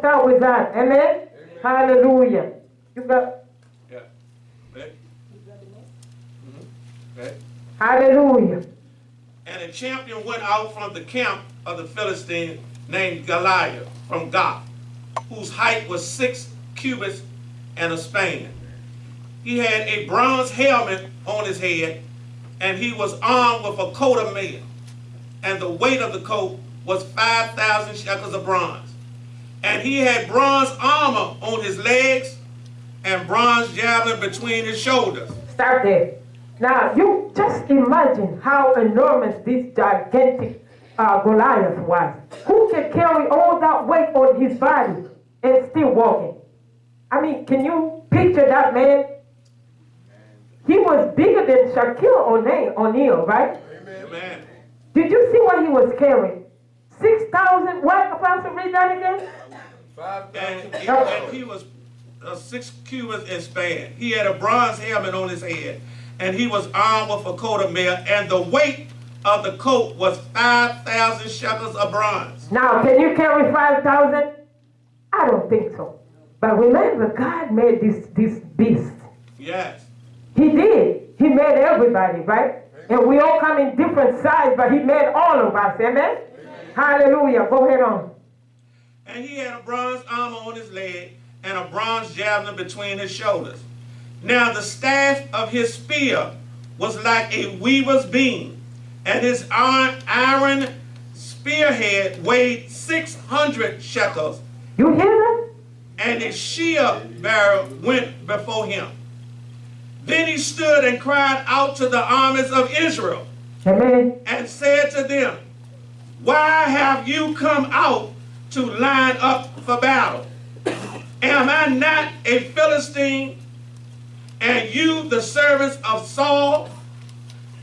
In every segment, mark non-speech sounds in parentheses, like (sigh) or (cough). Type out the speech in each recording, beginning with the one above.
4 through 11, we're going to start with that. Amen? Amen. Hallelujah. You got. Yeah. Okay. Mm-hmm. Hallelujah. And a champion went out from the camp of the Philistine named Goliath from Gath, whose height was six cubits and a span. He had a bronze helmet on his head, and he was armed with a coat of mail. And the weight of the coat was 5,000 shekels of bronze. And he had bronze armor on his legs and bronze javelin between his shoulders. Start there. Now, you just imagine how enormous this gigantic uh, Goliath was. Who can carry all that weight on his body and still walking? I mean, can you picture that man? He was bigger than Shaquille O'Neal, right? Amen. Did you see what he was carrying? 6,000, what, Apostle, read that again? And, and he was uh, six cubits in span. He had a bronze helmet on his head, and he was armed with a coat of mail, and the weight of the coat was 5,000 shekels of bronze. Now, can you carry 5,000? I don't think so. But remember, God made this, this beast. Yes. He did. He made everybody, right? And we all come in different sizes, but he made all of us. Amen? Amen? Hallelujah. Go ahead on. And he had a bronze armor on his leg and a bronze javelin between his shoulders. Now the staff of his spear was like a weaver's beam, and his iron spearhead weighed 600 shekels. You hear that? And his shield bearer went before him. Then he stood and cried out to the armies of Israel Amen. and said to them, Why have you come out to line up for battle? Am I not a Philistine and you the servants of Saul?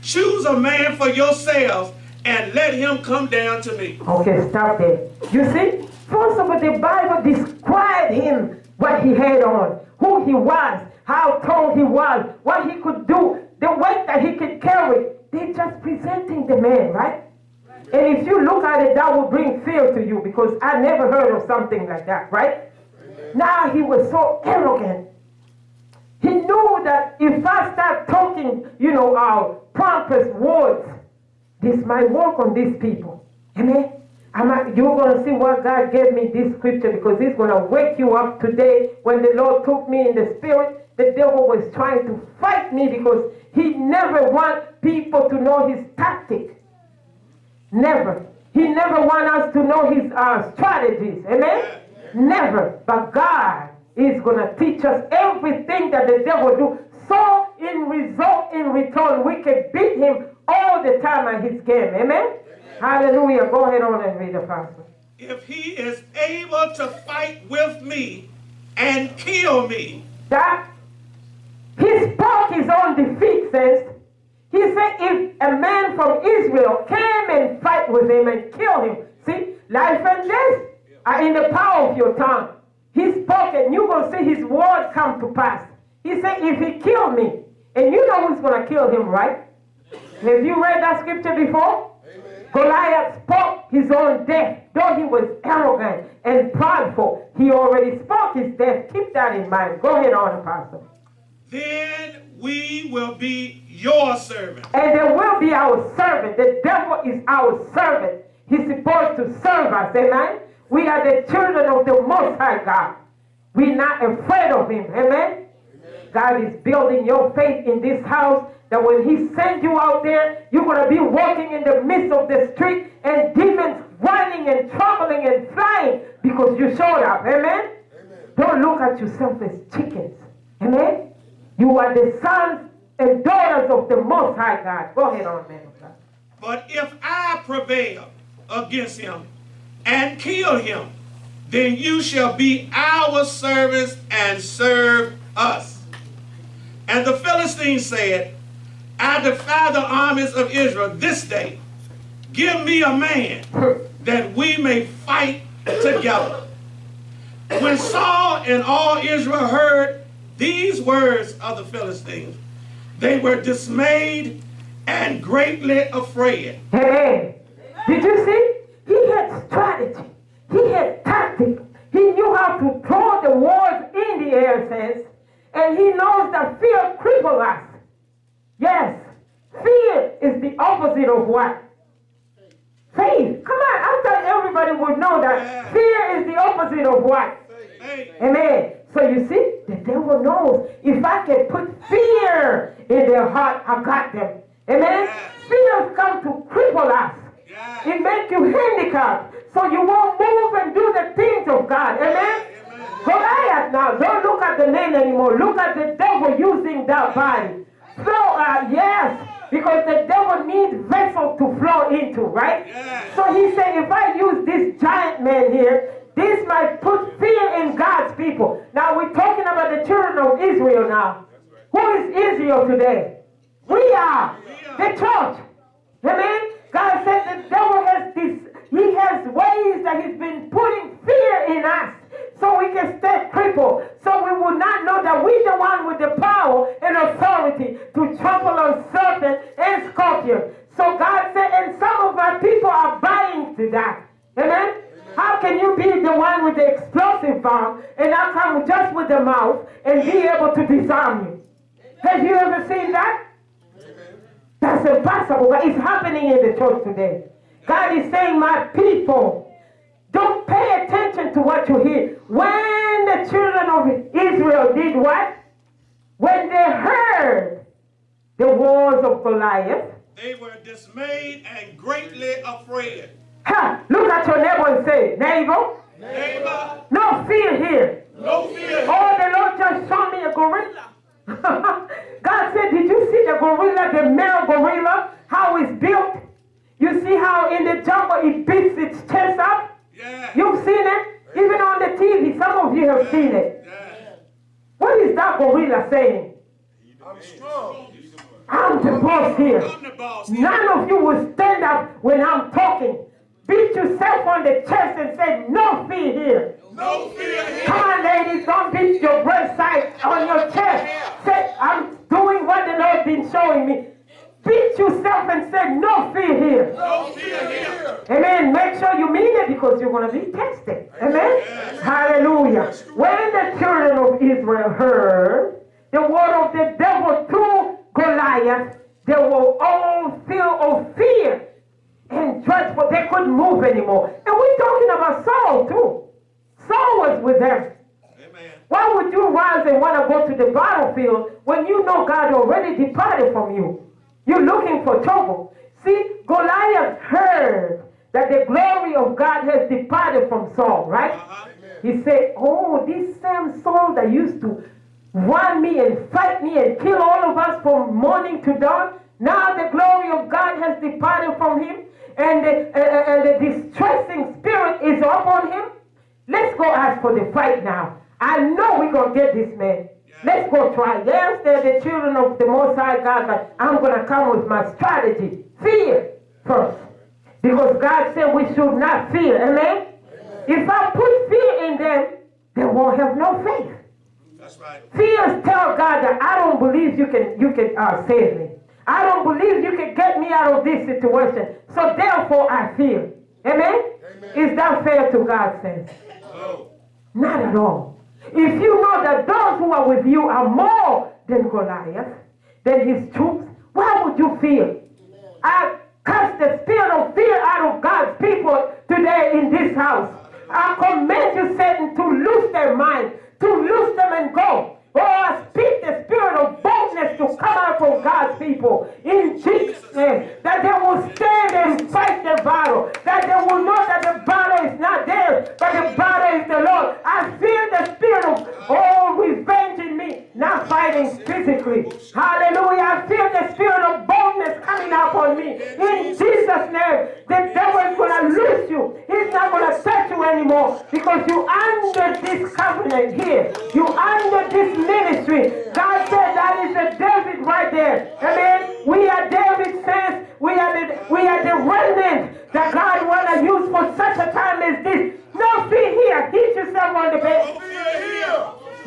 Choose a man for yourselves and let him come down to me. Okay, stop there. You see, first of all, the Bible described him, what he had on, who he was, how tall he was, what he could do, the weight that he could carry. They're just presenting the man, right? And if you look at it, that will bring fear to you because I never heard of something like that, right? Now he was so arrogant. He knew that if I start talking, you know, our pompous words, this might work on these people. Amen. I'm you're going to see what God gave me this scripture because He's going to wake you up today. When the Lord took me in the spirit, the devil was trying to fight me because he never want people to know his tactic. Never. He never want us to know his uh, strategies. Amen? Never. But God is going to teach us everything that the devil do. So in result, in return, we can beat him all the time at his game. Amen? Amen. Hallelujah. Go ahead on and read the pastor. If he is able to fight with me and kill me. That his spoke is on defeat, says. He said if a man from Israel came and fight with him and kill him, see, life and death are in the power of your tongue. He spoke and you're going to see his word come to pass. He said, if he kill me, and you know who's going to kill him, right? Have you read that scripture before? Amen. Goliath spoke his own death. Though he was arrogant and prideful, he already spoke his death. Keep that in mind. Go ahead on, Pastor. Then we will be your servant. And there will be our servant. The devil is our servant. He's supposed to serve us. Amen? We are the children of the Most High God. We're not afraid of him. Amen? Amen? God is building your faith in this house that when he sends you out there, you're going to be walking in the midst of the street and demons running and trembling and flying because you showed up. Amen? Amen? Don't look at yourself as chickens. Amen? You are the sons and daughters of the Most High God. Go ahead on, man. But if I prevail against him and kill him, then you shall be our servants and serve us. And the Philistines said, I defy the armies of Israel this day. Give me a man that we may fight together. When Saul and all Israel heard these words of the Philistines, they were dismayed and greatly afraid. Amen. Did you see? He had strategy. He had tactics. He knew how to throw the words in the air, says, and he knows that fear cripples us. Yes, fear is the opposite of what? Faith. Come on, I thought everybody would know that fear is the opposite of what? Faith. Amen. So you see, the devil knows if I can put fear in their heart, I got them. Amen. Fear come to cripple us. Yeah. It makes you handicapped, so you won't move and do the things of God. Amen. Amen. Goliath now, don't look at the name anymore. Look at the devil using that body. Flow, uh, yes, because the devil needs vessel to flow into, right? Yeah. So he said, if I use this giant man here, this might put fear in God's people. Now we're talking about the children of Israel now. Who is Israel today? We are the church. Amen. God said the devil has this, he has ways that he's been putting fear in us so we can stay crippled. So we will not know that we're the one with the power and authority to trample on serpent and scorpion. So God said, and some of our people are buying to that. Amen. How can you be the one with the explosive bomb and I come just with the mouth and be able to disarm you? Have you ever seen that? That's impossible, but it's happening in the church today. God is saying, My people, don't pay attention to what you hear. When the children of Israel did what? When they heard the words of Goliath, They were dismayed and greatly afraid. ha, look at your neighbor and say, Neighbor, Neighbor, no fear here. no fear. Oh, the Lord just showed me a gorilla. (laughs) God said, Did you see the gorilla, the male gorilla, how it's built? You see how in the jungle it beats its chest up? Yeah. You've seen it? Even on the TV, some of you have seen it. Yeah. What is that gorilla saying? I'm strong. I'm the boss here. The boss. None of you will stand up when I'm talking. Beat yourself on the chest and say, No fear here. No fear here. Come on, ladies, don't beat your breast side on your chest. Say, I'm doing what the Lord been showing me. Beat yourself and say, no fear here. No fear here. Amen. Make sure you mean it because you're going to be tested. Amen. Hallelujah. When the children of Israel heard the word of the devil through Goliath, they were all filled of fear and dreadful. They couldn't move anymore. And we're talking about Saul too. Saul was with them. Amen. Why would you rise and want to go to the battlefield when you know God already departed from you? You're looking for trouble. See, Goliath heard that the glory of God has departed from Saul, right? Uh-huh. He said, Oh, this same Saul that used to run me and fight me and kill all of us from morning to dawn, now the glory of God has departed from him and the, uh, uh, and the distressing spirit is upon him. Let's go ask for the fight now. I know we're going to get this man. Let's go try. Yes, they're the children of the Most High God, but I'm going to come with my strategy. Fear first. Because God said we should not fear. Amen? If I put fear in them, they won't have no faith. That's right. Fears tell God that I don't believe you can you can uh, save me. I don't believe you can get me out of this situation. So therefore I fear. Amen? Is that fair to God says? Oh. Not at all. If you know that those who are with you are more than Goliath, than his troops, why would you fear? I cast the spirit of fear out of God's people today in this house. I command you, Satan, to lose their mind, to lose them and go. Oh, I speak the spirit of boldness to come out from God's people in Jesus' name. That they will stand and fight the battle. That they will know that the battle is not theirs, but the battle is the Lord. I feel the spirit of, all oh, in me, not fighting physically. Hallelujah. I feel the spirit of boldness coming up on me. In Jesus' name, the devil is going to lose you. Not going to touch you anymore because you under this covenant here. You under this ministry. God said that is a David right there. Amen. We are David's sons. We are the we are the remnant that God want to use for such a time as this. No fear here. Hit yourself on the bed.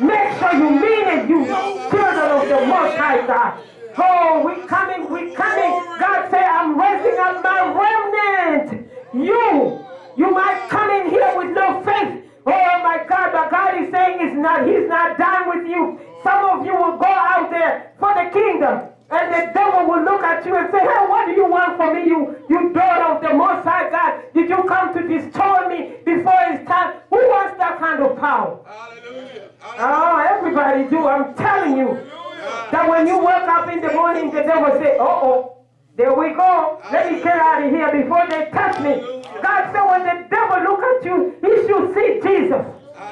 Make sure you mean it, you children of the Most High God. Oh, we coming, we coming. God say, I'm raising up my remnant. You, you might come in here with no faith. Oh my God, but God is saying it's not, he's not done with you. Some of you will go out there for the kingdom. And the devil will look at you and say, hey, what do you want from me, you, you daughter of the Most High God? Did you come to destroy me before it's time? Who wants that kind of power? Hallelujah. Hallelujah. Oh, everybody do. I'm telling you Hallelujah. that when you wake up in the morning, the devil say, uh-oh, there we go. Let me get out of here before they touch me. God said when the devil look at you, he should see Jesus.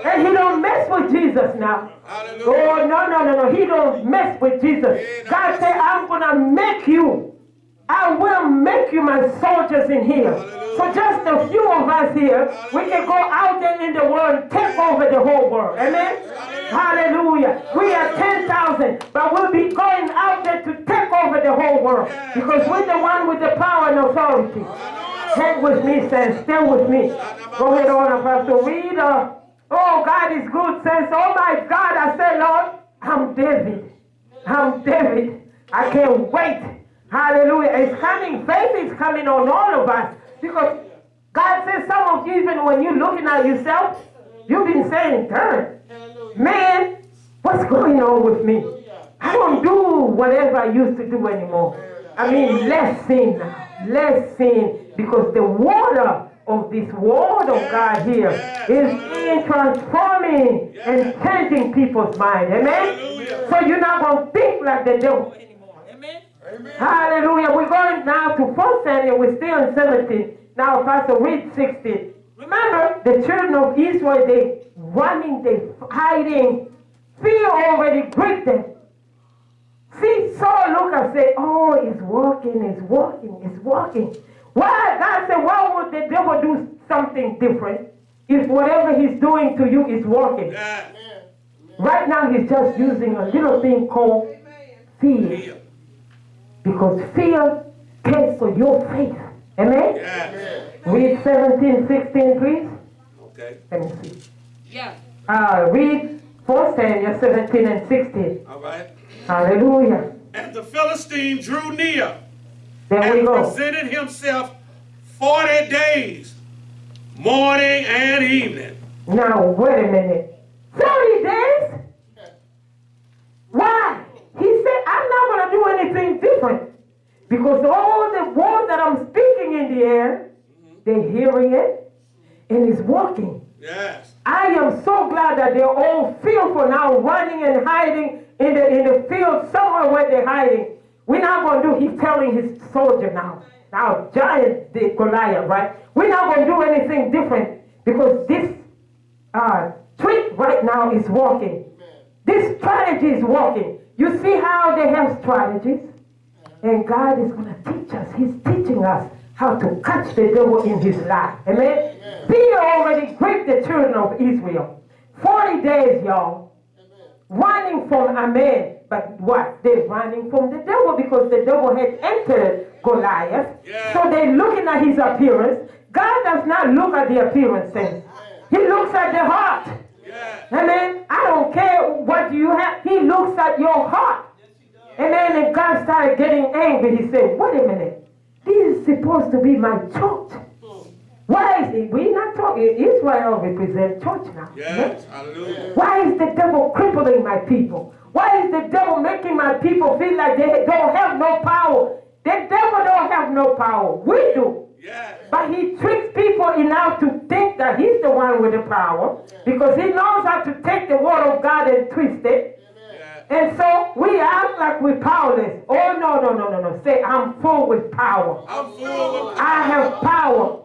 And he don't mess with Jesus now. Hallelujah. Oh, no, no, no, no. He don't mess with Jesus. God said, I'm going to make you. I will make you my soldiers in here. So just a few of us here, we can go out there in the world and take over the whole world. Amen? Hallelujah. We are 10,000, but we'll be going out there to take over the whole world. Because we're the one with the power and authority. Hang with me. Stay with me. Go ahead on, Pastor. Read. Uh, oh, God is good, saints. Oh, my God. I say, Lord, I'm David. I'm David. I can't wait. Hallelujah. It's coming. Faith is coming on all of us. Because God says some of you, even when you're looking at yourself, you've been saying, turn. Man, what's going on with me? I don't do whatever I used to do anymore. I mean, less sin. Less sin. Because the water of this word of God here is being transforming and changing people's mind. Amen? So you're not going to think like the devil anymore. Amen? Hallelujah. We're going now to 1 Samuel. We're still in 17. Now, Pastor, read 16. Remember, the children of Israel, they running, they hiding. Fear already gripped them. See, Saul look and say, oh, it's working, it's working, it's working. Why? God said, why would the devil do something different if whatever he's doing to you is working? Yeah. Right now, he's just using a little thing called fear. Fear. Because fear cancels your faith. Amen? Yeah. Read 17, 16, please. Okay. Let me see. Yeah. Uh, read 4 Samuel 17 and 16. All right. Hallelujah. And the Philistine drew near There we and go. presented himself 40 days, morning and evening. Now, wait a minute. 40 days? Why? He said, I'm not going to do anything different. Because all the words that I'm speaking in the air, mm-hmm. they're hearing it and it's working. Yes. I am so glad that they're all fearful now, running and hiding in the in the field somewhere where they're hiding. We're not going to do. He's telling his soldier now. Now, giant the Goliath, right? We're not going to do anything different because this uh, trick right now is working. This strategy is working. You see how they have strategies, and God is going to teach us. He's teaching us how to catch the devil in his life. Amen. Fear already gripped the children of Israel. 40 days, y'all running from a man. But what? They're running from the devil because the devil had entered Goliath. Yeah. So they're looking at his appearance. God does not look at the appearances. He looks at the heart. Yeah. Amen. I don't care what you have. He looks at your heart. Amen. And God started getting angry. He said, wait a minute. This is supposed to be my church. Why is it? We're not talking. Israel represents church now. Yes. Hallelujah. Why is the devil crippling my people? Why is the devil making my people feel like they don't have no power? The devil don't have no power. We do. Yes. But he tricks people enough to think that he's the one with the power because he knows how to take the word of God and twist it. Yeah. And so we act like we're powerless. Oh, no, no, no, no, no. Say, I'm full with power. I'm full of I have power.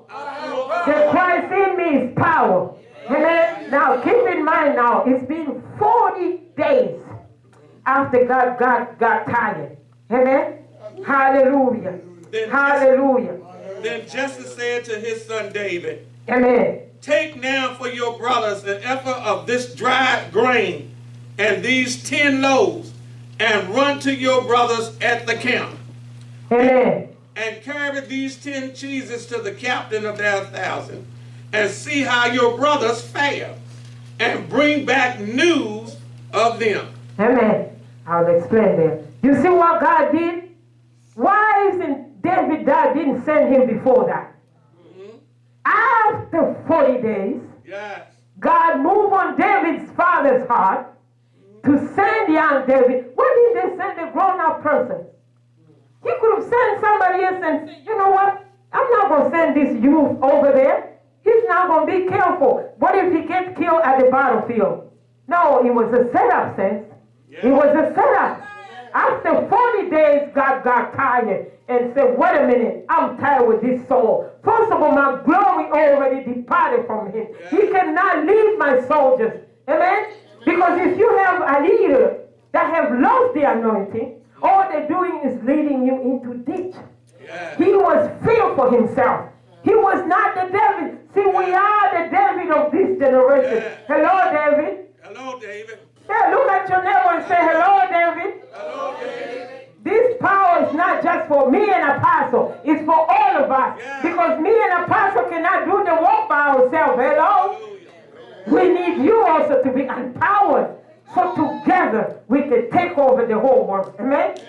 The Christ in me is power. Amen. Now keep in mind now, it's been 40 days after God got, got tired. Amen. Hallelujah. Then- Hallelujah. Then Jesse said to his son David, Amen. Take now for your brothers an ephah of this dried grain and these ten loaves, and run to your brothers at the camp, Amen. and carry these ten cheeses to the captain of their thousand, and see how your brothers fare, and bring back news of them. Amen. I'll explain there. You see what God did? Why isn't David that didn't send him before that? Mm-hmm. After 40 days, Yes. God moved on David's father's heart to send young David. Why did they send a grown up person? He could have sent somebody else and said, you know what? I'm not going to send this youth over there. He's not going to be careful. What if he gets killed at the battlefield? No, it was a setup, sense. It was a setup. After 40 days, God got tired and said, wait a minute, I'm tired with this Saul. First of all, my glory already departed from him. He cannot lead my soldiers. Amen? Because if you have a leader that have lost the anointing, all they're doing is leading you into ditch. He was filled for himself. He was not the David. See, we are the David of this generation. Yeah. Hello, David. Hello, David. Yeah, look at your neighbor and say, hello, David. Hello, David. This power is not just for me and apostle. It's for all of us. Yeah. Because me and apostle cannot do the work by ourselves. Hello? Hallelujah. We need you also to be empowered. So together we can take over the whole world. Amen?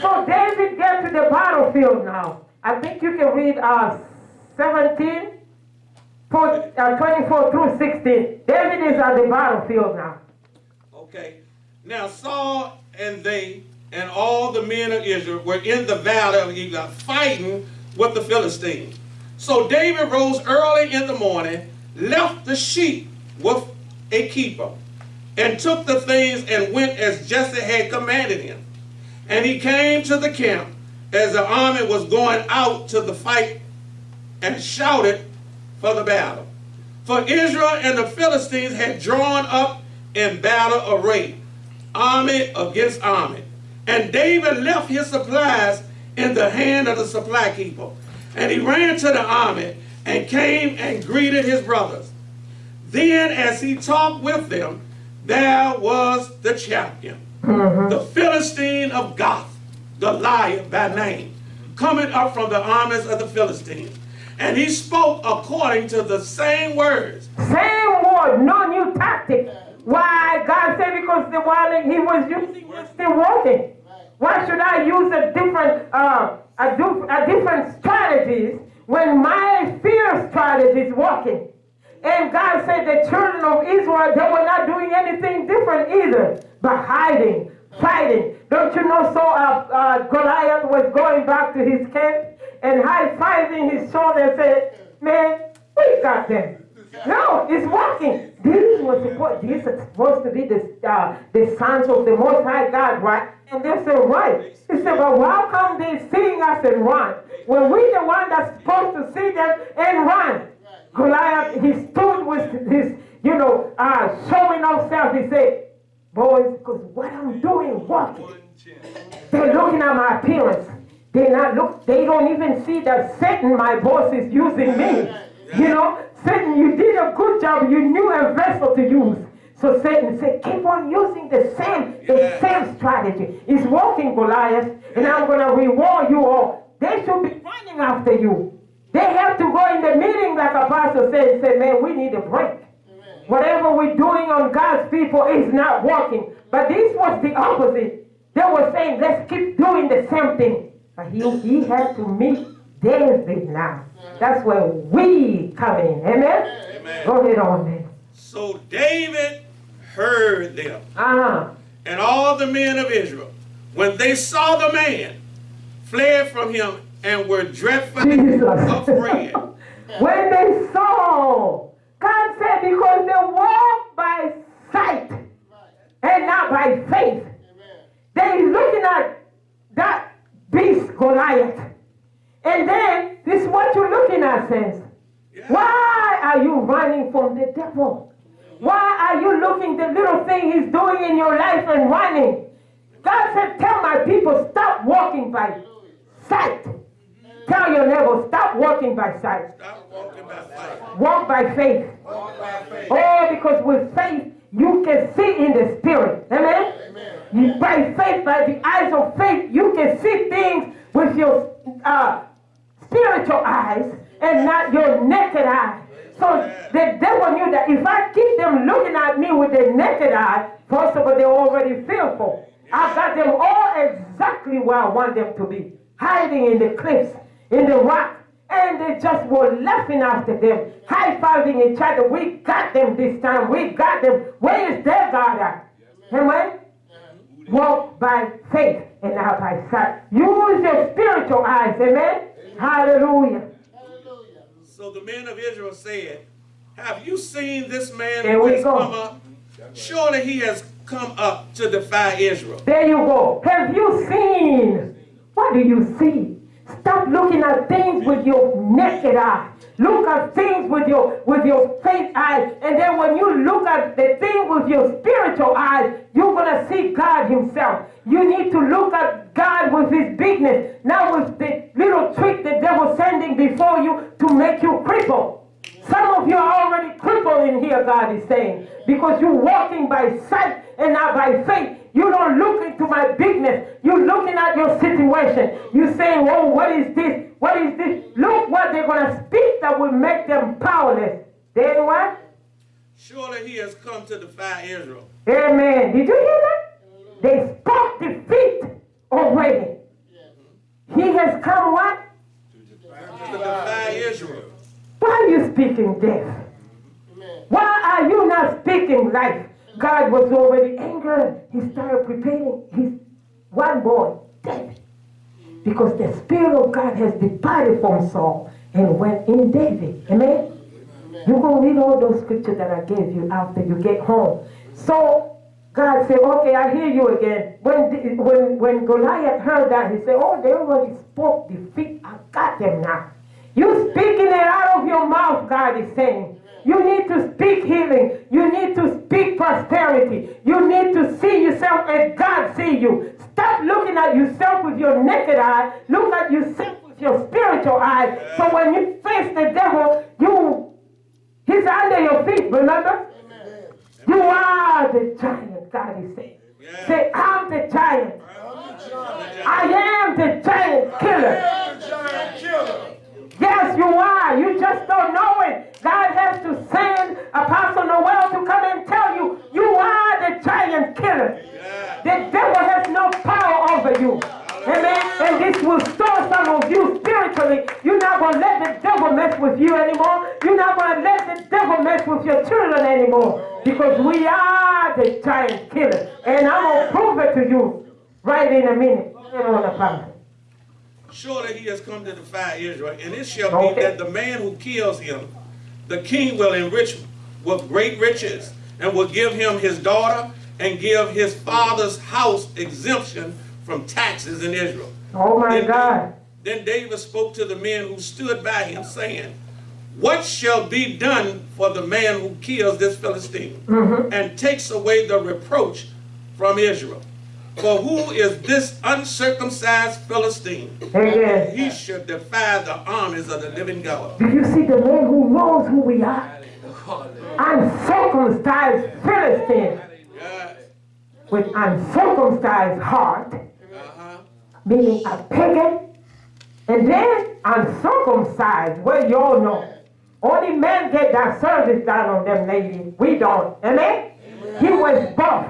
So David get to the battlefield now. I think you can read uh, 17, for- uh, 24 through 16. David is at the battlefield now. Okay. Now Saul and they and all the men of Israel were in the valley of Elah fighting with the Philistines. So David rose early in the morning, left the sheep with a keeper, and took the things and went as Jesse had commanded him. And he came to the camp as the army was going out to the fight and shouted for the battle. For Israel and the Philistines had drawn up in battle array, army against army. And David left his supplies in the hand of the supply keeper. And he ran to the army and came and greeted his brothers. Then, as he talked with them, there was the champion, mm-hmm. the Philistine of Gath, Goliath by name, coming up from the armies of the Philistines. And he spoke according to the same words. Same word, no new tactic. Why? God said because the one he was using was still working. Why should I use a different, uh, a, du- a different strategies when my fear strategy is working? And God said the children of Israel, they were not doing anything different either, but hiding, fighting. Don't you know? So uh, uh, Goliath was going back to his camp and high-fiving his shoulder and said, man, we got them. No, it's working. This was supposed, this is supposed to be the, uh, the sons of the Most High God, right? And they said, right. He said, but how come they seeing us and run? When we the one that's supposed to see them and run. Goliath, he stood with his, you know, uh, showing off self. He said, boys, because what I'm doing walking. They're looking at my appearance. They not look. They don't even see that Satan, my boss, is using me. You know, Satan, you did a good job. You knew a vessel to use. So Satan said, keep on using the same, the Yeah. same strategy. It's working, Goliath, and I'm gonna reward you all. They should be running after you. They have to go in the meeting, like Apostle said, and say, man, we need a break. Whatever we're doing on God's people is not working. But this was the opposite. They were saying, let's keep doing the same thing. But he, he had to meet David now. That's where we come in. Amen? Amen. Go ahead on, man. So David heard them, Uh-huh. and all the men of Israel, when they saw the man, fled from him and were dreadfully Jesus. (laughs) afraid. when they saw, God said, because they walk by sight and not by faith. They looking at that beast Goliath. And then this is what you're looking at, says. Why are you running from the devil? Why are you looking the little thing he's doing in your life and running? God said, tell my people, stop walking by sight. Tell your neighbor, stop walking by sight. Stop walking by faith. Walk by faith. Oh, because with faith, you can see in the spirit. Amen? You, by faith, by the eyes of faith, you can see things with your uh, spiritual eyes and not your naked eye. So the devil knew that if I keep them looking at me with their naked eye, first of all, they're already fearful. I got them all exactly where I want them to be. Hiding in the cliffs, in the rock, and they just were laughing after them, high-fiving each other. We got them this time. We got them. Where is their God at? Amen? Walk by faith and not by sight. Use your spiritual eyes. Amen. Hallelujah. Hallelujah. So the men of Israel said, Have you seen this man There who has go. come up? Surely he has come up to defy Israel. There you go. Have you seen? What do you see? Stop looking at things with your naked eye. Look at things with your with your faith eyes. And then when you look at the thing with your spiritual eyes, you're gonna see God Himself. You need to look at God with His bigness, not with the little trick the devil's sending before you to make you cripple. Some of you are already crippled in here, God is saying, because you're walking by sight and not by faith. You don't look into my bigness. You're looking at your situation. You're saying, oh, what is this? What is this? Look what they're going to speak that will make them powerless. Then what? Surely he has come to defy Israel. Amen. Did you hear that? They spoke defeat already. He has come what? To defy Israel. Why are you speaking death? Mm-hmm. Why are you not speaking life? God was already angered. He started preparing his one boy, David. Because the Spirit of God has departed from Saul and went in David. Amen? You're going to read all those scriptures that I gave you after you get home. So God said, okay, I hear you again. When, when, when Goliath heard that, he said, oh, they already spoke defeat. I got them now. You speaking it out of your mouth, God is saying. You need to speak healing. You need to speak prosperity. You need to see yourself as God see you. Stop looking at yourself with your naked eye. Look at yourself with your spiritual eye. So when you face the devil, you he's under your feet, remember? You are the giant, God is saying. Yeah. Say, I'm the giant. I am the giant killer. Giant killer. Yes, you are. You just don't know it. God has to send Apostle Noel to come and tell you, you are the giant killer. Yeah. The devil has no power over you. Amen. And this will store some of you spiritually. You're not going to let the devil mess with you anymore. You're not going to let the devil mess with your children anymore. Because we are the giant killer. And I'm going to prove it to you right in a minute. Surely he has come to defy Israel, and it shall Okay. be that the man who kills him, the king will enrich with great riches, and will give him his daughter, and give his father's house exemption from taxes in Israel. Oh my Then- God. Then David spoke to the men who stood by him, saying, What shall be done for the man who kills this Philistine mm-hmm. and takes away the reproach from Israel? For who is this uncircumcised Philistine? Amen. He should defy the armies of the living God. Do you see the man who knows who we are? Uncircumcised Philistine with uncircumcised heart, Uh-huh. meaning a pagan, and then uncircumcised, well, you all know. Only men get that service done on them, ladies. We don't. Amen? He was buff.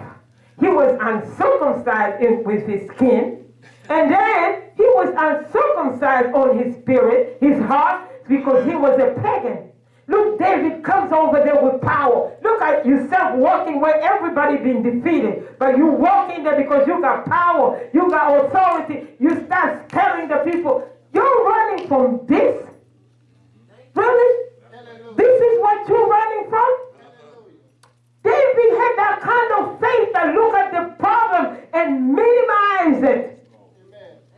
He was uncircumcised in, with his skin. And then he was uncircumcised on his spirit, his heart, because he was a pagan. Look, David comes over there with power. Look at yourself walking where everybody been defeated. But you walk in there because you got power, you got authority. You start telling the people, you're running from this? Really? This is what you're running from? David had that kind of faith that look at the problem and minimize it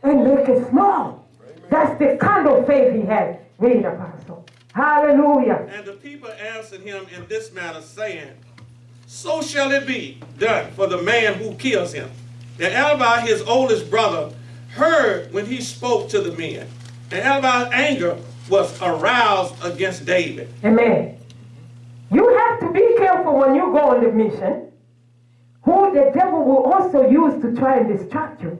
and make it small. That's the kind of faith he had. Read, Apostle. Hallelujah. And the people answered him in this manner, saying, So shall it be done for the man who kills him. And Eliab, his oldest brother, heard when he spoke to the men. And Eliab's anger was aroused against David. Amen. You have to be careful when you go on the mission. Who the devil will also use to try and distract you.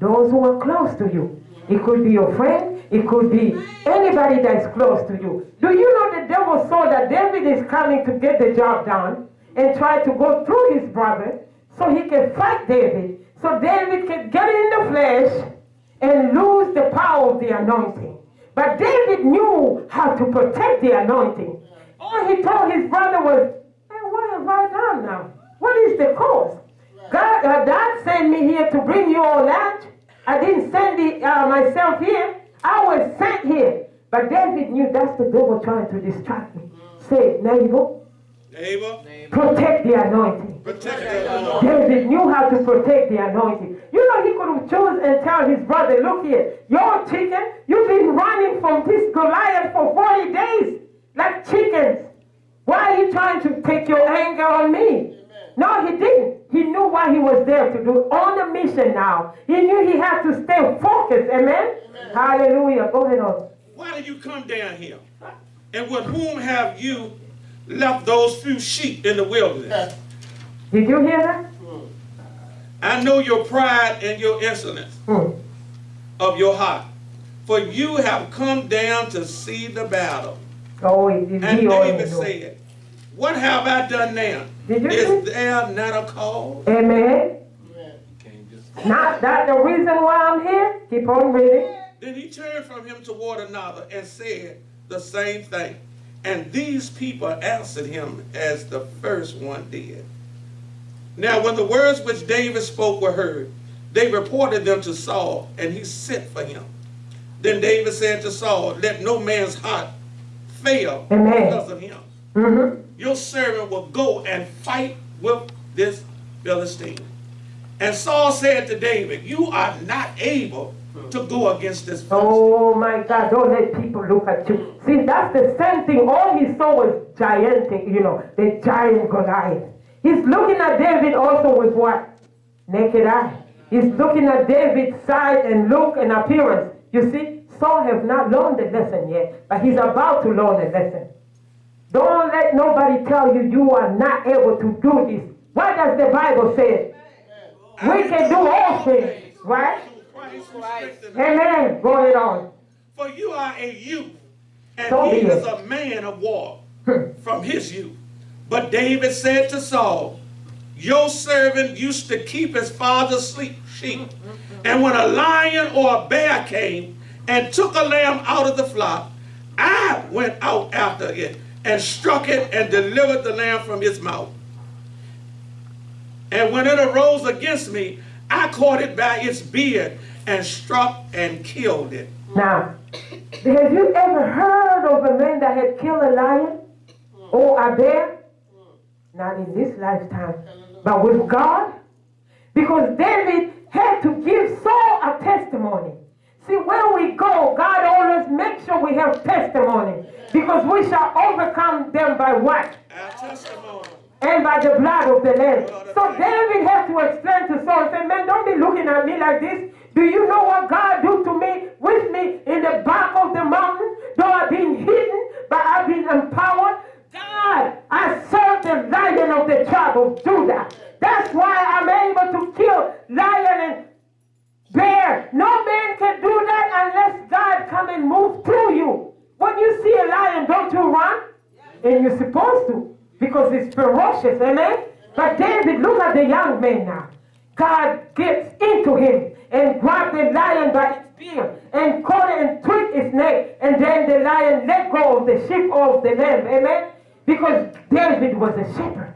Those who are close to you. It could be your friend. It could be anybody that's close to you. Do you know the devil saw that David is coming to get the job done and try to go through his brother so he can fight David. So David can get in the flesh and lose the power of the anointing. But David knew how to protect the anointing. All he told his brother was, hey, what have I done now? What is the cause? God, uh, God sent me here to bring you all lunch. I didn't send it uh, myself here. I was sent here. But David knew that's the devil trying to distract me. Say, neighbor, Neighbor, protect the anointing. protect the Lord. David knew how to protect the anointing. You know, he could have chosen and tell his brother, look here, you're chicken. You've been running from this Goliath for 40 days like chickens. Why are you trying to take your anger on me? No, he didn't. He knew what he was there to do on a mission now. He knew he had to stay focused. Amen? Hallelujah. Go ahead on. Why did you come down here? And with whom have you left those few sheep in the wilderness? Did you hear that? I know your pride and your insolence Hmm. of your heart. For you have come down to see the battle. Oh, he, he, And he David knew. said, What have I done now? Did you Is see? there not a cause? Amen. Not that the reason why I'm here. Keep on reading. Then he turned from him toward another and said the same thing. And these people answered him as the first one did. Now, when the words which David spoke were heard, they reported them to Saul, and he sent for him. Then David said to Saul, Let no man's heart fail Amen. because of him. Mm-hmm. Your servant will go and fight with this Philistine. And Saul said to David, You are not able to go against this Philistine. Oh my God, don't let people look at you. See, that's the same thing. All he saw was gigantic, you know, the giant Goliath. He's looking at David also with what? Naked eye. He's looking at David's side and look and appearance. You see, Saul have not learned the lesson yet, but he's about to learn the lesson. Don't let nobody tell you you are not able to do this. What does the Bible say? We can do all things, right? Christ who strengthened us. Amen. Go ahead on. For you are a youth, and So he is a man of war from his youth. But David said to Saul, Your servant used to keep his father's sheep. And when a lion or a bear came and took a lamb out of the flock, I went out after it and struck it and delivered the lamb from its mouth. And when it arose against me, I caught it by its beard and struck and killed it. Now, have you ever heard of a man that had killed a lion or a bear? Not in this lifetime, but with God. Because David had to give Saul a testimony. See, where we go, God always makes sure we have testimony. Because we shall overcome them by what? Our testimony. and by the blood of the Lamb. So David had to explain to Saul, say, man, don't be looking at me like this. Do you know what God do to me, with me in the back of the mountain? Though I've been hidden, but I've been empowered. God, I serve the lion of the tribe of Judah. That's why I'm able to kill lion and bear. No man can do that unless God come and move through you. When you see a lion, don't you run? And you're supposed to because it's ferocious, amen? But David, look at the young man now. God gets into him and grabbed the lion by its beard and caught it and tweaked its neck. And then the lion let go of the sheep of the lamb, amen? Because David was a shepherd.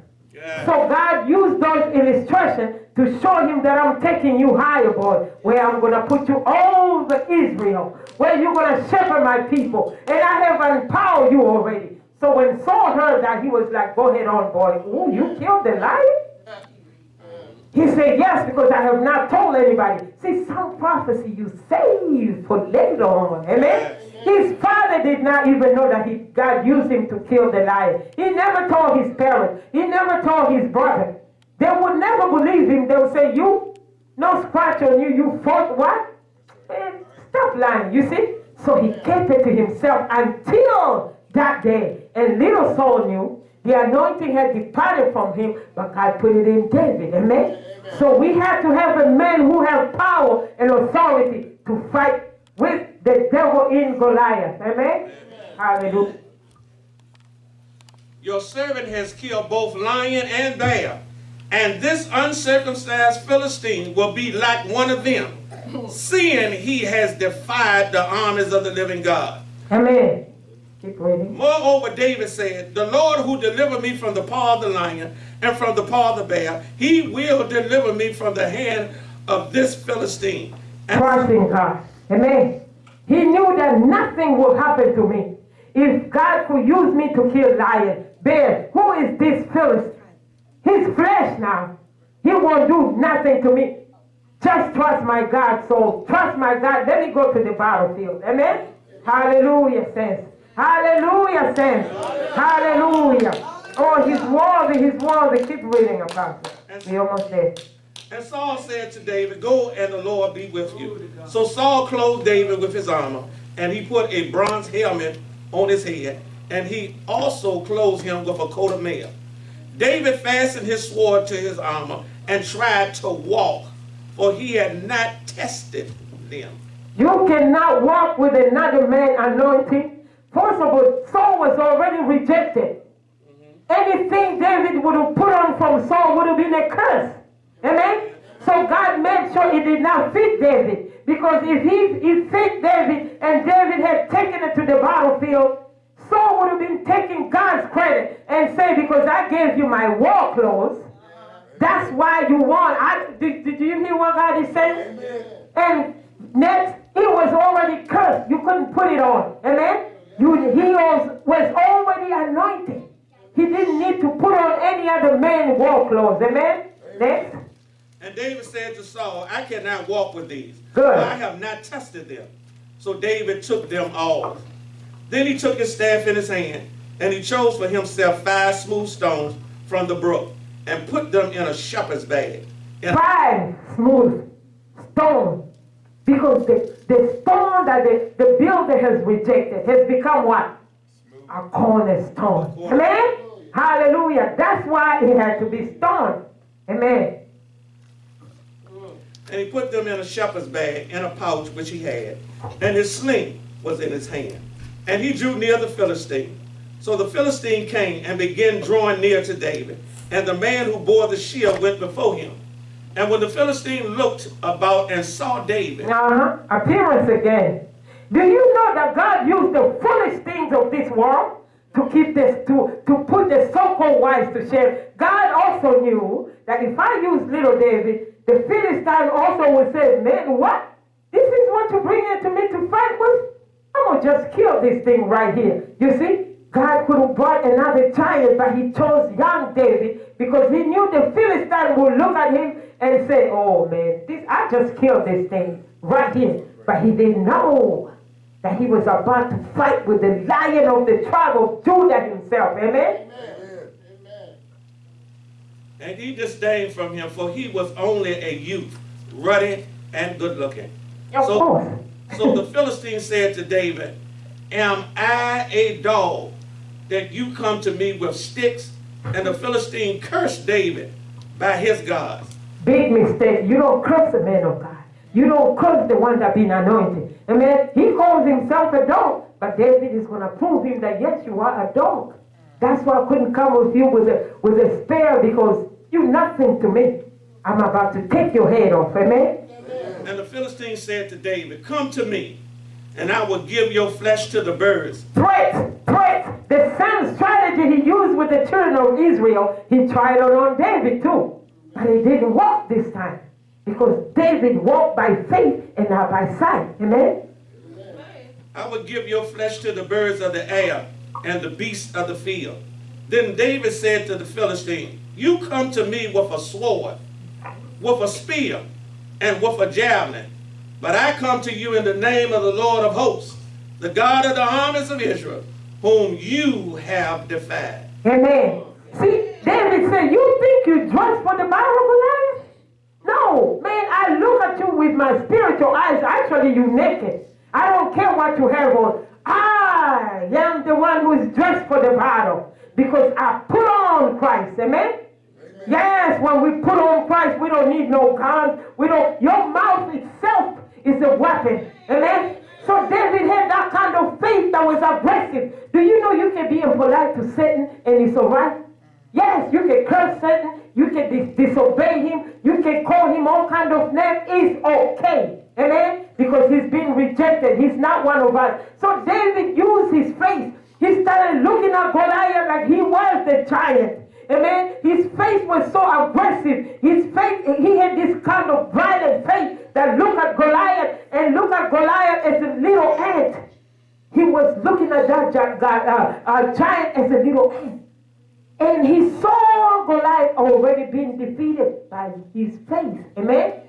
So God used those illustrations to show him that I'm taking you higher, boy, where I'm going to put you over Israel, where you're going to shepherd my people. And I have empowered you already. So when Saul heard that, he was like, go ahead on, boy. Ooh, you killed the lion? He said, yes, because I have not told anybody. See, some prophecy you save for later on. Amen? Did not even know that he, God used him to kill the lion. He never told his parents. He never told his brother. They would never believe him. They would say, you, no scratch on you, you fought what? Man, stop lying, you see? So he kept it to himself until that day. And little Saul knew the anointing had departed from him, but God put it in David. Amen? So we have to have a man who has power and authority to fight with the devil in Goliath. Amen? Hallelujah. Your servant has killed both lion and bear, and this uncircumcised Philistine will be like one of them, seeing he has defied the armies of the living God. Amen. Keep reading. Moreover, David said, The Lord who delivered me from the paw of the lion and from the paw of the bear, he will deliver me from the hand of this Philistine. And Trust in God. Amen. He knew that nothing would happen to me. If God could use me to kill lion, bear, who is this Philistine? His flesh now. He won't do nothing to me. Just trust my God, Saul. Trust my God. Let me go to the battlefield. Amen. Hallelujah, saints. Hallelujah, saints. Hallelujah. Oh, he's worthy. He's worthy. Keep reading, Apostle. We almost there. And Saul said to David, Go and the Lord be with you. So Saul clothed David with his armor, and he put a bronze helmet on his head, and he also clothed him with a coat of mail. David fastened his sword to his armor and tried to walk, for he had not tested them. You cannot walk with another man anointing. First of all, Saul was already rejected. Mm-hmm. Anything David would have put on from Saul would have been a curse. Amen? So God made sure it did not fit David. Because if he, he fit David and David had taken it to the battlefield, Saul would have been taking God's credit and say, because I gave you my war clothes, that's why you won. I, did, did you hear what God is saying? And next, it was already cursed. You couldn't put it on. Amen? You, he was, was already anointed. He didn't need to put on any other man's war clothes. Amen? Next. And David said to Saul, I cannot walk with these, Good. I have not tested them. So David took them off. Then he took his staff in his hand, and he chose for himself five smooth stones from the brook, and put them in a shepherd's bag. And Five smooth stones. Because the, the stone that the, the builder has rejected has become what? A cornerstone. Amen? Hallelujah. That's why he had to be stone. Amen. And he put them in a shepherd's bag in a pouch which he had, and his sling was in his hand. And he drew near the Philistine. So the Philistine came and began drawing near to David. And the man who bore the shield went before him. And when the Philistine looked about and saw David, Uh-huh. Appearance again. Do you know that God used the foolish things of this world to keep this, to, to put the so-called wise to shame? God also knew that if I use little David, the Philistine also would say, man, what? This is what you bring into me to fight with? I'm going to just kill this thing right here. You see? God could have brought another giant, but he chose young David because he knew the Philistine would look at him and say, Oh man, this I just killed this thing right here. But he didn't know that he was about to fight with the lion of the tribe of Judah himself. Amen. And he disdained from him, for he was only a youth, ruddy and good looking. So- So the Philistine said to David, Am I a dog that you come to me with sticks? And the Philistine cursed David by his gods. Big mistake. You don't curse the man of God. You don't curse the one that been anointed. Amen. He calls himself a dog, but David is going to prove him that yes, you are a dog. That's why I couldn't come with you with a with a spear because you nothing to me. I'm about to take your head off. Amen. And the Philistine said to David, Come to me, and I will give your flesh to the birds, Threat, threat. The same strategy he used with the children of Israel, he tried it on David too. But he didn't walk this time. Because David walked by faith and not by sight. Amen. I will give your flesh to the birds of the air and the beasts of the field. Then David said to the Philistine, You come to me with a sword, with a spear, and with a javelin. But I come to you in the name of the Lord of hosts, the God of the armies of Israel, whom you have defied. Amen. See, David said, You think you dressed for the battle, of Goliath? No, man, I look at you with my spiritual eyes. Actually, you're naked. I don't care what you have on. I am the one who is dressed for the battle because I put on Christ. Amen. Yes, when we put on Christ, we don't need no guns. We don't. Your mouth itself is a weapon. Amen. So David had that kind of faith that was aggressive. Do you know you can be impolite to Satan and it's all right? Yes, you can curse Satan. You can dis- disobey him. You can call him all kind of names. It's okay. Amen? Because he's been rejected. He's not one of us. So David used his faith He started looking at Goliath like he was the giant. Amen. His face was so aggressive. His face, he had this kind of violent face that looked at Goliath and looked at Goliath as a little ant. He was looking at that gi- gi- uh, uh, giant as a little ant. And he saw Goliath already being defeated by his face. Amen.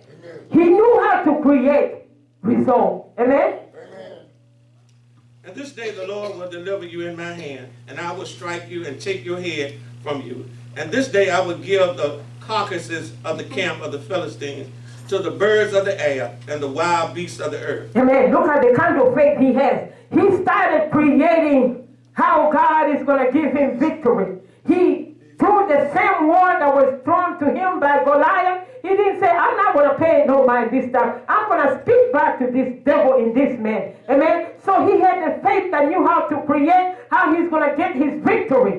He knew how to create result. Amen. And this day the Lord will deliver you in my hand, and I will strike you and take your head from you. And this day I will give the carcasses of the camp of the Philistines to the birds of the air and the wild beasts of the earth. Amen. Look at the kind of faith he has. He started creating how God is going to give him victory. He threw the same word that was thrown to him by Goliath. He didn't say, I'm not going to pay no mind this time. I'm going to speak back to this devil in this man. Amen. So he had the faith that knew how to create, how he's going to get his victory.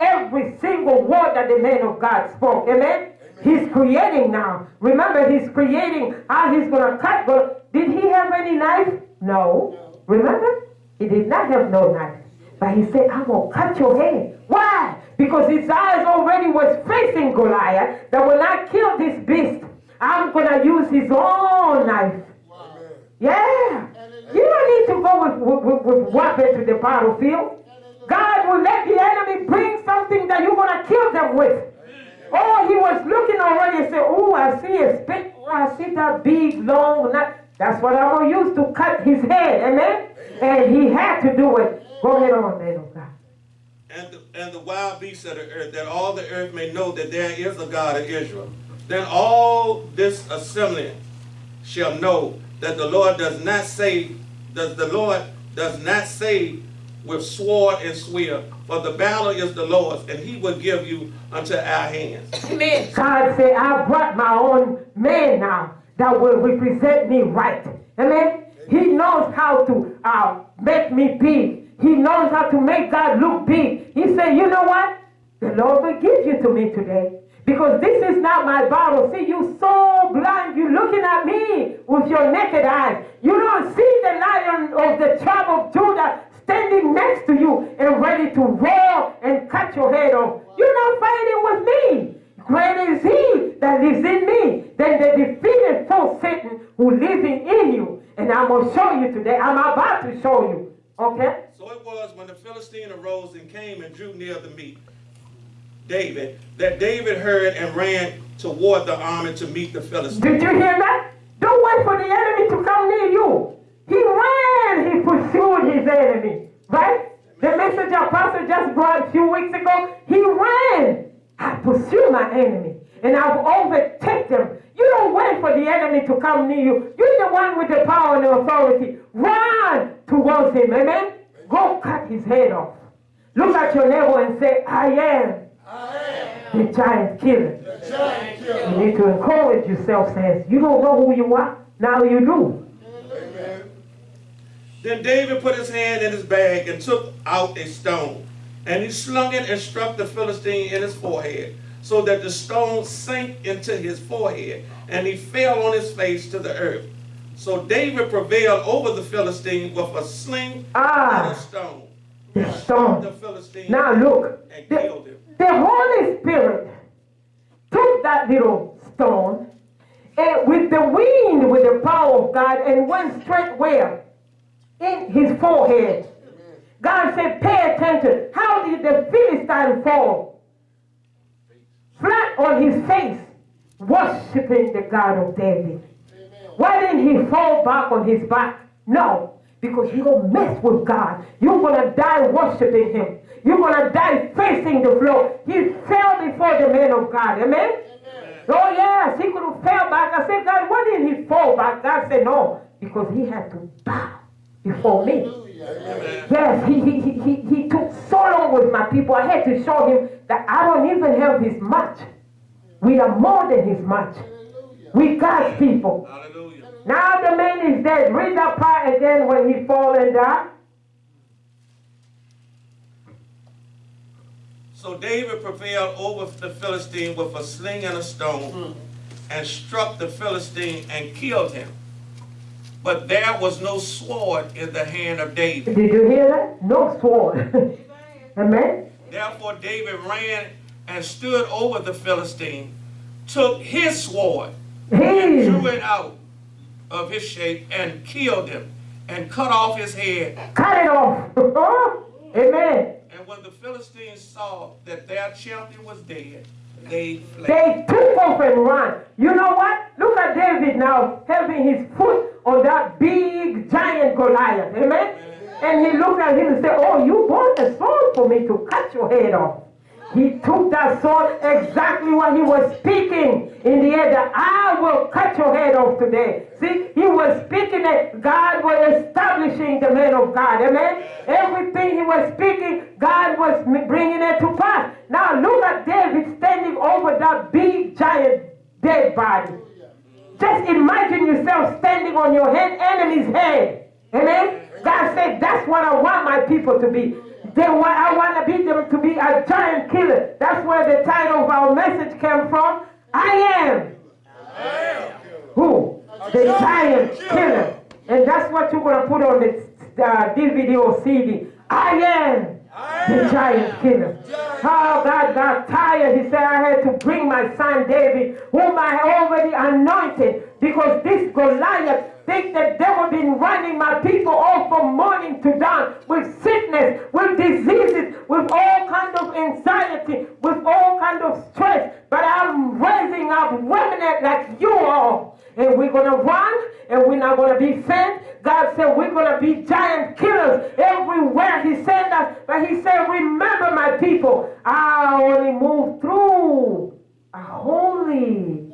Every single word that the man of God spoke. Amen. He's creating now. Remember, he's creating how he's going to cut. But did he have any knife? No. Remember? He did not have no knife. But he said, I'm going to cut your head. Why? Because his eyes already was facing Goliath that when I kill this beast, I'm going to use his own knife. Yeah. You don't need to go with, with, with, with weapon to the battlefield. God will let the enemy bring something that you're going to kill them with. Oh, he was looking already and said, Oh, I see a spit. Oh, I see that big, long. That's what I'm going to use to cut his head. Amen? And he had to do it. Go ahead on, man of God. and the, and the wild beasts of the earth, that all the earth may know that there is a God of Israel. Then all this assembly shall know that the Lord does not say, does the Lord does not say with sword and swear, for the battle is the Lord's, and he will give you unto our hands. Amen. God said, I brought my own man now that will represent me right. Amen. He knows how to uh, make me big. He knows how to make God look big. He said, you know what? The Lord will give you to me today. Because this is not my battle. See, you so blind. You're looking at me with your naked eyes. You don't see the lion of the tribe of Judah standing next to you and ready to roar and cut your head off. You're not fighting with me. Greater is he that lives in me than the defeated foe Satan who lives in you. And I'm going to show you today. I'm about to show you. Okay? So it was when the Philistine arose and came and drew near to meet David, that David heard and ran toward the army to meet the Philistine. Did you hear that? Don't wait for the enemy to come near you. He ran, he pursued his enemy. Right? The message apostle just brought a few weeks ago, he ran. I pursue my enemy and I've overtaken them. You don't wait for the enemy to come near you. You're the one with the power and the authority. Run towards him. Amen? Go cut his head off. Look at your neighbor and say, I am I am. the giant killer. Giant killer. You need to encourage yourself, says, you don't know who you are. Now you do. Then David put his hand in his bag and took out a stone, and he slung it and struck the Philistine in his forehead, so that the stone sank into his forehead, and he fell on his face to the earth. So David prevailed over the Philistine with a sling Ah. and a stone. The stone. the Philistine Now look, and the, killed him. the Holy Spirit took that little stone and with the wind, with the power of God, and went straight where? In his forehead. God said, pay attention. How did the Philistine fall? Flat on his face, worshiping the God of David. Why didn't he fall back on his back? No, because you don't mess with God. You're going to die worshiping him. You're going to die facing the floor. He fell before the man of God. Amen? Oh, yes, he could have fell back. I said, God, why didn't he fall back? God said, no, because he had to bow before me. Amen. Yes, he, he, he, he, he took so long with my people. I had to show him that I don't even have his much. We are more than his much. We God's people. Hallelujah. Now the man is dead. Read that part again when he fall and die. So David prevailed over the Philistine with a sling and a stone, hmm. and struck the Philistine and killed him. But there was no sword in the hand of David. Did you hear that? No sword. (laughs) Amen. Therefore David ran and stood over the Philistine, took his sword, and drew it out of his shape, and killed him, and cut off his head. Cut it off. (laughs) Amen. And when the Philistines saw that their champion was dead, they fled. They took off and ran. You know what? Look at David now having his foot on that big giant Goliath. Amen. And he looked at him and said, Oh, you bought a sword for me to cut your head off. He took that sword exactly what he was speaking in the air that I will cut your head off today. See, he was speaking that God was establishing the man of God. Amen. Everything he was speaking, God was bringing it to pass. Now look at David standing over that big giant dead body. Just imagine yourself standing on your head, enemy's head. Amen. God said, that's what I want my people to be. They want, I want to be them to be a giant killer. That's where the title of our message came from. I am. Who? The giant killer. And that's what you're going to put on the uh, DVD or CD. I am the giant killer. Oh, God got tired. He said, I had to bring my son David, whom I already anointed, because this Goliath think that devil been running my people all from morning to dawn with sickness, with diseases, with all kind of anxiety, with all kind of stress. But I'm raising up women like you all. And we're going to run and we're not going to be faint. God said we're going to be giant killers everywhere He sent us. But He said, remember my people, I only move through a holy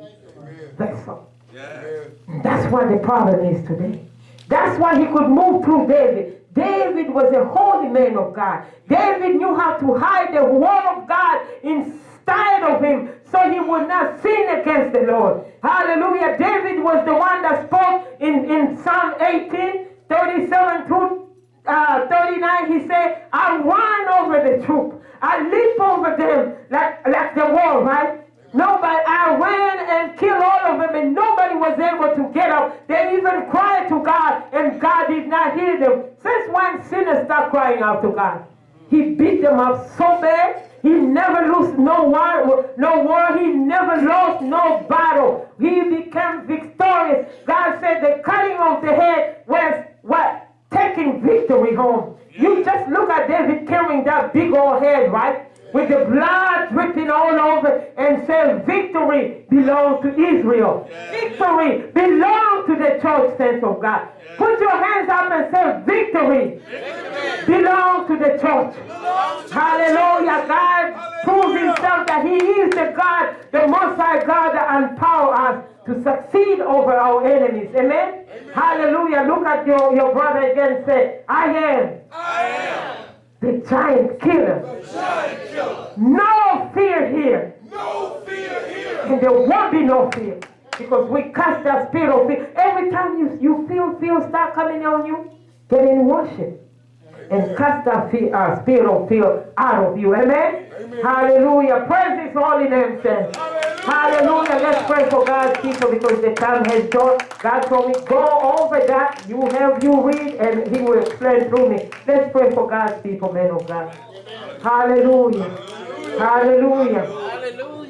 vessel. Yeah. That's what the problem is today. That's why he could move through David. David was a holy man of God. David knew how to hide the word of God inside of him so he would not sin against the Lord. Hallelujah. David was the one that spoke in, in Psalm 18, 37 through uh, 39. He said, I run over the troop. I leap over them like, like the wall, right? Nobody, I ran and killed all of them, and nobody was able to get up. They even cried to God, and God did not hear them. Since when sinners start crying out to God? He beat them up so bad. He never lost no war, no war. He never lost no battle. He became victorious. God said the cutting of the head was what? Taking victory home. You just look at David carrying that big old head, right? With the blood dripping all over and say victory belongs to Israel. Victory belongs to the church saints of God. Put your hands up and say victory belongs to the church. Hallelujah. God proves himself that he is the God, the most high God that empower us to succeed over our enemies. Amen. Hallelujah. Look at your, your brother again and say, I am I am the giant killer. the giant killer. No fear here. No fear here. And there won't be no fear. Because we cast that spirit of fear. Every time you, you feel fear start coming on you, get in worship. And cast that fear, uh, spirit of fear out of you. Amen? Hallelujah. Praise his holy name, saints. Hallelujah. Let's pray for God's people because the time has gone. God told me, go over that. You have you read and he will explain through me. Let's pray for God's people, men of God. Hallelujah. Hallelujah. Glory, glory,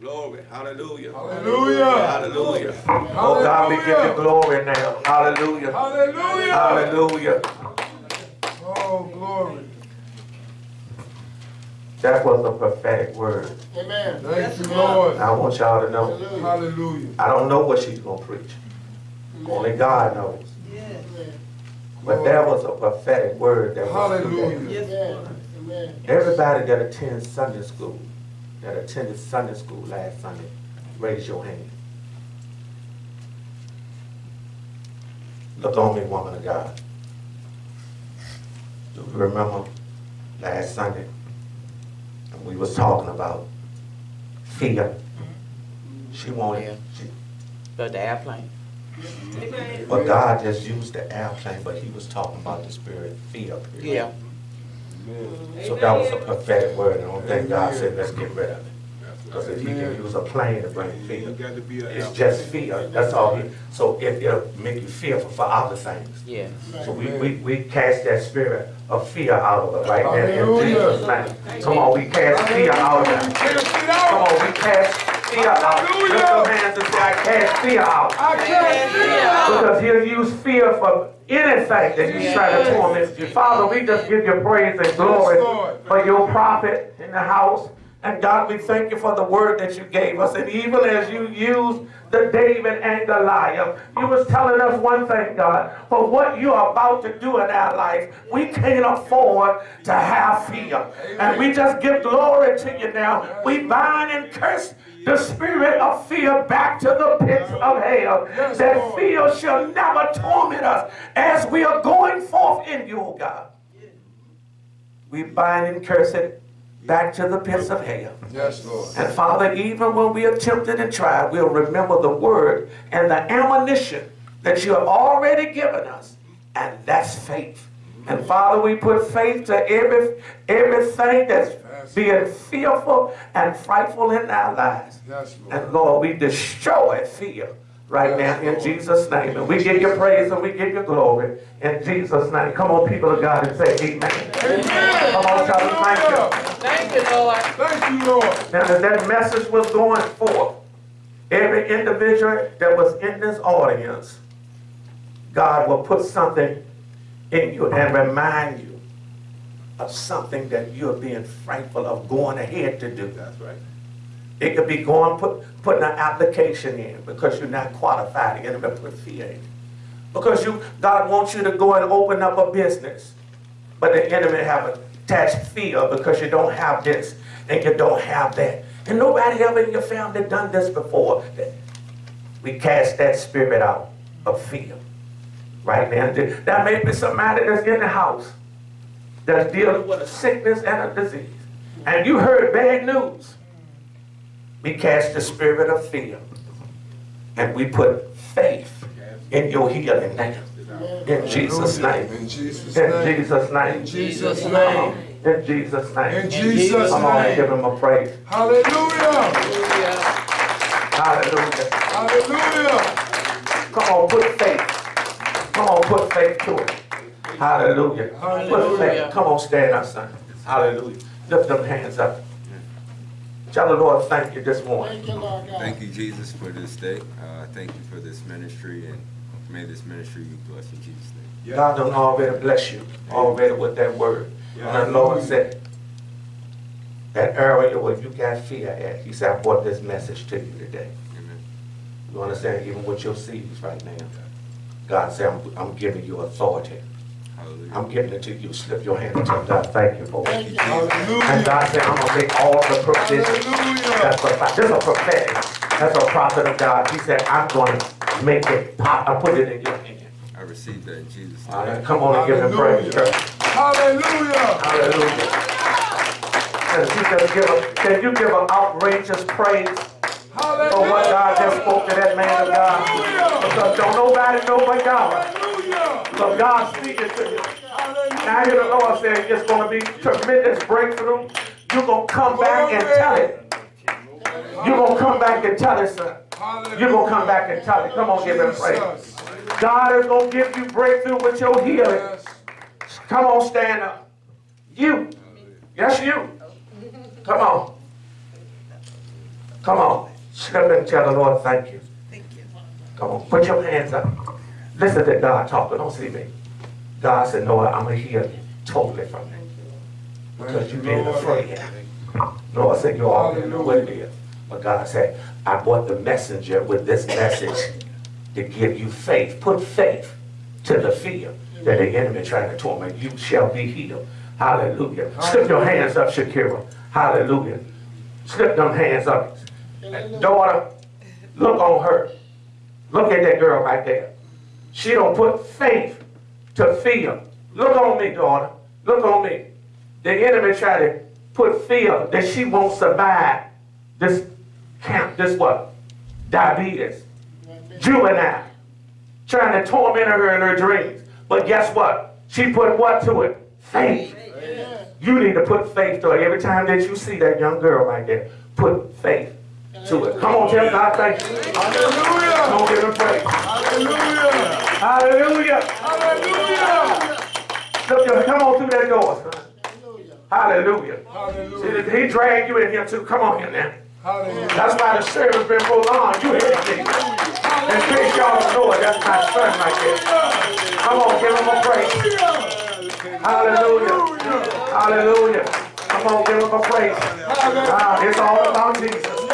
glory. Hallelujah. Hallelujah. Hallelujah. Oh God, we give you glory now. Hallelujah. Hallelujah. Hallelujah. Oh, glory. That was a prophetic word. Amen. Thank you, Lord. I want y'all to know. Hallelujah. I don't know what she's gonna preach. Only God knows. But that was a prophetic word that was today. Hallelujah. Amen. Amen. Everybody that attends Sunday school, that attended Sunday school last Sunday, raise your hand. Look on me, woman of God. Do you remember last Sunday? And we was talking about fear. She wanted, she, But the airplane. but God just used the airplane, but he was talking about the spirit of fear. period. Yeah. So that was a prophetic word, and I don't think God said, let's get rid of it. Because if he can use a plane to bring fear, You got to be a it's just fear. That's all he, so it, it'll make you fearful for other things. Yeah. So we, we, we cast that spirit of fear out of it right now in Jesus' name. Come on, we cast fear out of it. Cast it Come on, we cast fear out. Lift your hands and say, I cast fear out. I cast it out. Because he'll use fear for anything that he's trying to torment you. Father, we just give you praise and glory Yes, for your prophet in the house. And God, we thank you for the word that you gave us. And even as you used the David and Goliath, you was telling us one thing, God, for what you are about to do in our life, we can't afford to have fear. And we just give glory to you now. We bind and curse the spirit of fear back to the pits of hell. That fear shall never torment us as we are going forth in you, oh God. We bind and curse it back to the pits of hell. Yes, Lord. And Father, even when we are tempted and tried, we'll remember the word and the ammunition that you have already given us, and that's faith. And Father, we put faith to every everything that's being fearful and frightful in our lives. Yes, Lord. And Lord, we destroy fear right now in Jesus' name. And we give you praise and we give you glory in Jesus' name. Come on, people of God, and say amen. Amen. Come on, tell them thank you. Thank you, Lord. Thank you, Lord. Now, as that message was going forth, every individual that was in this audience, God will put something in you and remind you of something that you're being frightful of going ahead to do. That's right. It could be going, put, putting an application in because you're not qualified. The enemy put fear in. Because you, God wants you to go and open up a business. But the enemy have a attached fear because you don't have this and you don't have that. And nobody ever in your family done this before. We cast that spirit out of fear. Right now. That may be somebody that's in the house that's dealing with a sickness and a disease. And you heard bad news. We cast the spirit of fear. And we put faith in your healing now. In Jesus' name. In Jesus' name. In name. Jesus' name. In Jesus' name. In Jesus' name. In Jesus' Come on and give name. him a praise. Hallelujah. Hallelujah. Hallelujah. Hallelujah. Come on, put faith. Come on, put faith to it. Hallelujah. Put faith. Come on, stand up, son. Hallelujah. Lift them hands up. Tell the Lord thank you this morning. Thank you, Jesus, for this day. Uh, thank you for this ministry, and may this ministry be blessed in Jesus' name. God done already bless you, already with that word. And the Lord said, that area where you got fear at, he said, I brought this message to you today. Amen. You understand, even with your seeds right now. God said, I'm, I'm giving you authority. Hallelujah. I'm giving it to you. Slip your hand and tell God, thank you for it. And Hallelujah. God said, I'm gonna make all the provisions. That's a, this is a prophetic. That's a prophet of God. He said, I'm gonna make it pop. I put it in your hand. I received that in Jesus' name. right, come on and give him praise, Hallelujah. church. Hallelujah. Hallelujah. Can you just give a, can you give an outrageous praise for what God just spoke to that man of God? Because don't nobody know but God. So God speaking to you. I hear the Lord saying it's going to be tremendous breakthrough. You're going to come back and tell it. You're going to come back and tell it, son. You're going to come back and tell it. Come on, give him praise. God is going to give you breakthrough with your healing. Come on, stand up. You. Yes, you. Come on. Come on. Slip and tell the Lord thank you. Thank you. Come on. Put your hands up. Listen to God talking. Don't see me. God said, no, I'm going to heal you totally from it. Because you've been afraid. Lord said, you already know what it is. But God said, I brought the messenger with this message to give you faith. Put faith to the fear that the enemy trying to torment. You shall be healed. Hallelujah. Slip your hands up, Shakira. Hallelujah. Slip them hands up. Daughter, look on her. Look at that girl right there. She don't put faith to fear. Look on me, daughter. Look on me. The enemy try to put fear that she won't survive this camp, this what? Diabetes. Juvenile. Trying to torment her in her dreams. But guess what? She put what to it? Faith. You need to put faith to it. Every time that you see that young girl right there, put faith to it. Come on, tell God thank you. Hallelujah. Come on, give him praise. Hallelujah. Hallelujah. Hallelujah. Look, come on through that door, son. Hallelujah. Hallelujah. See, he dragged you in here too. Come on here now. Hallelujah. That's why the service been prolonged. You hear me? In case y'all know it, that's my son right there. Come on, give him a praise. Hallelujah. Hallelujah. Come on, give him a praise. Ah, it's all about Jesus.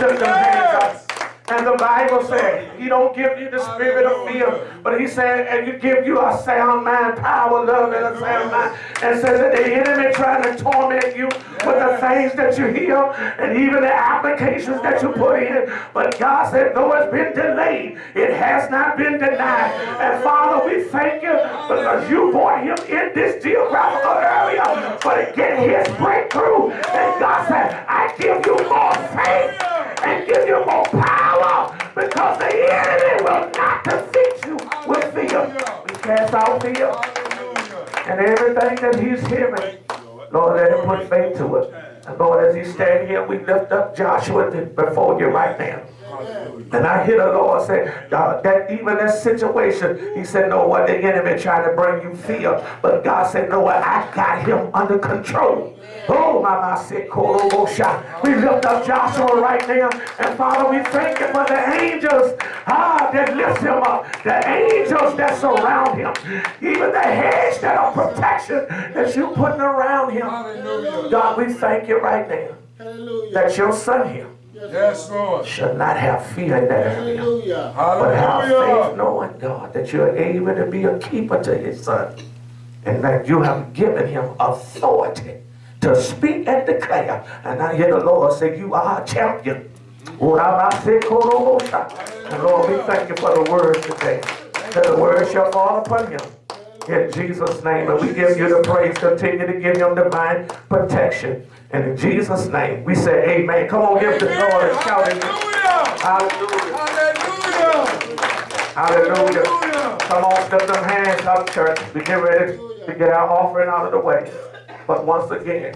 Lift them hands up. And the Bible said, He don't give you the spirit of fear, but He said, and you give you a sound mind, power, love, and a sound mind. And says that the enemy trying to torment you with the things that you hear and even the applications that you put in. But God said, though it's been delayed, it has not been denied. And Father, we thank you because you brought him in this geographical area for to get his breakthrough. And God said, I give you more faith and give you more power because the enemy will not defeat you with fear. We cast out fear and everything that he's hearing. Lord, let him put faith to it. And Lord, as he stand here, we lift up Joshua before you right now. And I hear the Lord say uh, that even that situation, He said, No, what the enemy trying to bring you fear. But God said, No, what I got him under control. Oh, my, my, sick, We lift up Joshua right now. And Father, we thank you for the angels ah, that lift him up. The angels that surround him. Even the hedge that are protection that you putting around him. God, we thank you right now that your son here Yes, Lord. shall not have fear in that area. Hallelujah. But have faith knowing, God, that you're able to be a keeper to his son. And that you have given him authority to speak and declare. And I hear the Lord say, You are a champion. Oh, and Lord, we thank you for the word today. That the word shall fall upon you In Jesus' name. And we give you the praise. Continue to give him divine protection. And in Jesus' name, we say amen. Come on, give the Lord a shout. Hallelujah. Hallelujah. Hallelujah. Hallelujah. Come on, step them hands up, church. We get ready to get our offering out of the way. But once again,